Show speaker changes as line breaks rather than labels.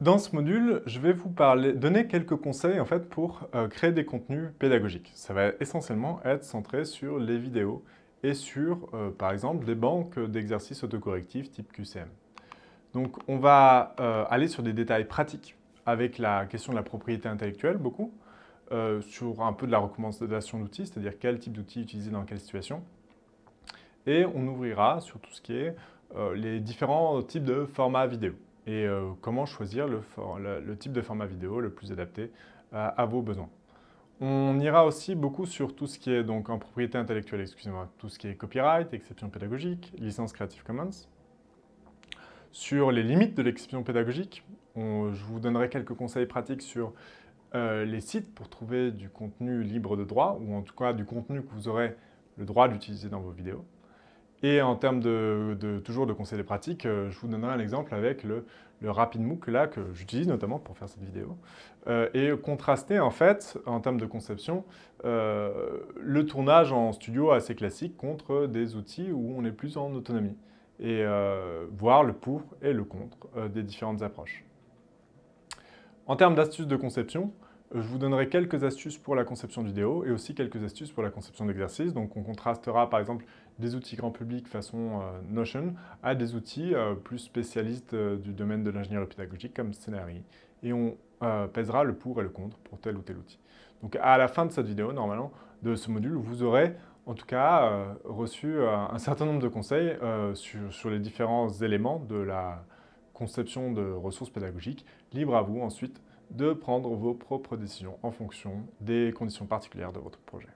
Dans ce module, je vais vous donner quelques conseils en fait, pour euh, créer des contenus pédagogiques. Ça va essentiellement être centré sur les vidéos et sur, euh, par exemple, des banques d'exercices autocorrectifs type QCM. Donc, on va euh, aller sur des détails pratiques avec la question de la propriété intellectuelle, beaucoup, sur un peu de la recommandation d'outils, c'est-à-dire quel type d'outils utiliser dans quelle situation. Et on ouvrira sur tout ce qui est les différents types de formats vidéo et euh, comment choisir le, type de format vidéo le plus adapté à, vos besoins? On ira aussi beaucoup sur tout ce qui est donc en propriété intellectuelle, excusez-moi, tout ce qui est copyright, exception pédagogique, licence Creative Commons. Sur les limites de l'exception pédagogique, je vous donnerai quelques conseils pratiques sur euh, les sites pour trouver du contenu libre de droit, ou en tout cas du contenu que vous aurez le droit d'utiliser dans vos vidéos. Et en termes de, toujours de conseils pratiques, euh, je vous donnerai un exemple avec le, le RapidMOOC là, que j'utilise notamment pour faire cette vidéo, euh, et contraster en fait, en termes de conception, euh, le tournage en studio assez classique contre des outils où on est plus en autonomie, et voir le pour et le contre des différentes approches. En termes d'astuces de conception, je vous donnerai quelques astuces pour la conception vidéo et aussi quelques astuces pour la conception d'exercices. Donc on contrastera par exemple des outils grand public façon euh, Notion à des outils euh, plus spécialistes euh, du domaine de l'ingénierie pédagogique comme Scenery. Et on pèsera le pour et le contre pour tel ou tel outil. Donc à la fin de cette vidéo, normalement, de ce module, vous aurez en tout cas reçu un certain nombre de conseils sur les différents éléments de la conception de ressources pédagogiques. Libre à vous ensuite de prendre vos propres décisions en fonction des conditions particulières de votre projet.